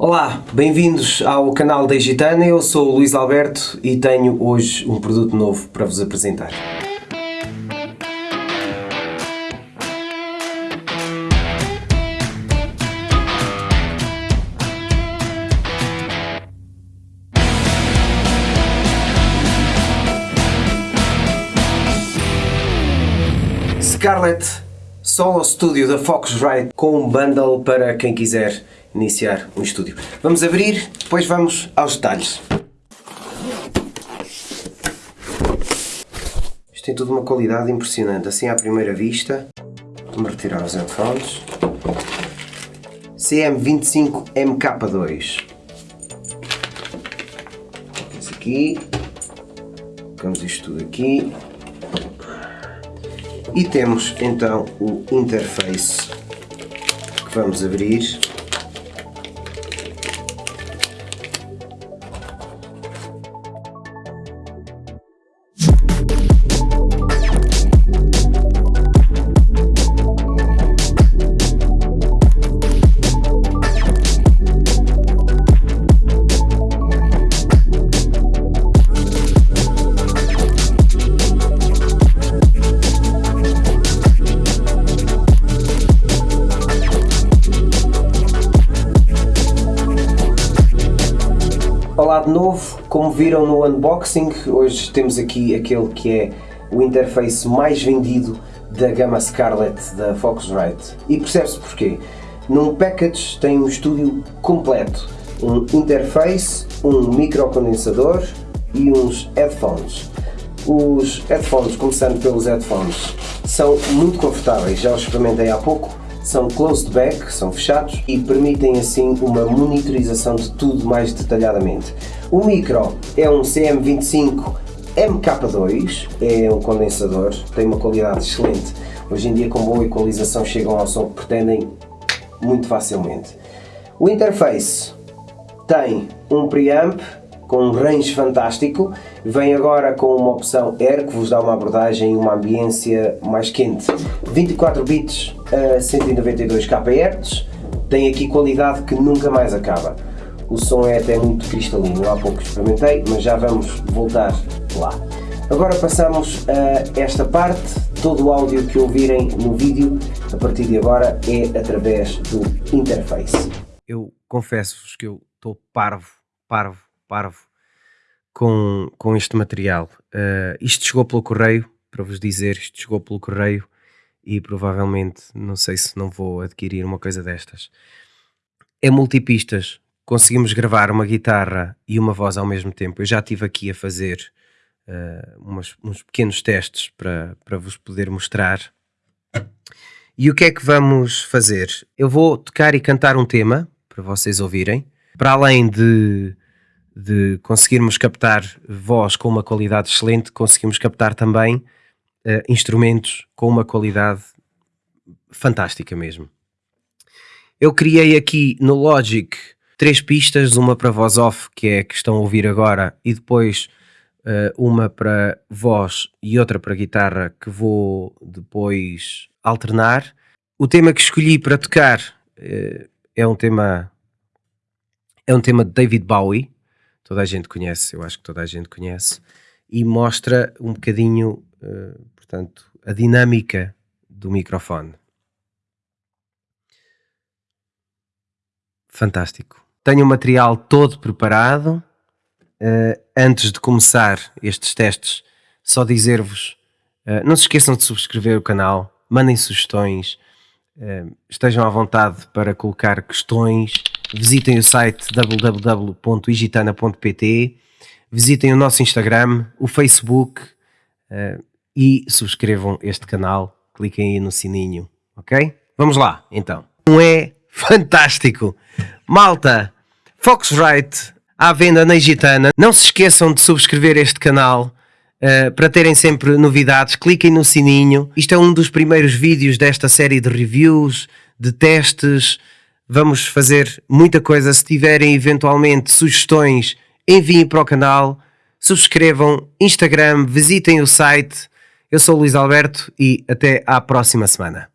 Olá, bem-vindos ao canal da Gitana, eu sou o Luís Alberto e tenho hoje um produto novo para vos apresentar. Scarlett Solo Studio da Focusrite com um bundle para quem quiser iniciar um estúdio. Vamos abrir, depois vamos aos detalhes. Isto tem tudo uma qualidade impressionante, assim à primeira vista. Vamos retirar os headphones. CM25MK2. Esse aqui. Colocamos isto tudo aqui. E temos então o interface que vamos abrir. Novo, como viram no unboxing, hoje temos aqui aquele que é o interface mais vendido da gama Scarlett da Focusrite. E percebe-se porquê. Num package tem um estúdio completo, um interface, um microcondensador e uns headphones. Os headphones, começando pelos headphones, são muito confortáveis, já os experimentei há pouco são closed back, são fechados e permitem assim uma monitorização de tudo mais detalhadamente. O micro é um CM25 MK2, é um condensador, tem uma qualidade excelente. Hoje em dia com boa equalização chegam ao som que pretendem muito facilmente. O interface tem um preamp com um range fantástico, vem agora com uma opção Air que vos dá uma abordagem e uma ambiência mais quente. 24 bits a 192 kHz, tem aqui qualidade que nunca mais acaba. O som é até muito cristalino, há pouco experimentei, mas já vamos voltar lá. Agora passamos a esta parte, todo o áudio que ouvirem no vídeo, a partir de agora, é através do interface. Eu confesso-vos que eu estou parvo, parvo, parvo com, com este material. Uh, isto chegou pelo correio, para vos dizer, isto chegou pelo correio e provavelmente não sei se não vou adquirir uma coisa destas. É multipistas, conseguimos gravar uma guitarra e uma voz ao mesmo tempo. Eu já estive aqui a fazer uh, umas, uns pequenos testes para, para vos poder mostrar. E o que é que vamos fazer? Eu vou tocar e cantar um tema para vocês ouvirem. Para além de, de conseguirmos captar voz com uma qualidade excelente, conseguimos captar também uh, instrumentos com uma qualidade fantástica mesmo. Eu criei aqui no Logic três pistas, uma para voz off, que é a que estão a ouvir agora, e depois uh, uma para voz e outra para guitarra, que vou depois alternar. O tema que escolhi para tocar uh, é um tema é um tema de David Bowie, toda a gente conhece, eu acho que toda a gente conhece, e mostra um bocadinho uh, portanto, a dinâmica do microfone. Fantástico. Tenho o material todo preparado. Uh, antes de começar estes testes, só dizer-vos, uh, não se esqueçam de subscrever o canal, mandem sugestões, estejam à vontade para colocar questões, visitem o site www.igitana.pt, visitem o nosso Instagram, o Facebook, e subscrevam este canal, cliquem aí no sininho, ok? Vamos lá, então. Não é fantástico? Malta, Foxrite à venda na Gitana. Não se esqueçam de subscrever este canal uh, para terem sempre novidades. Cliquem no sininho. Isto é um dos primeiros vídeos desta série de reviews, de testes. Vamos fazer muita coisa. Se tiverem eventualmente sugestões, enviem para o canal. Subscrevam Instagram, visitem o site eu sou o Luís Alberto e até à próxima semana.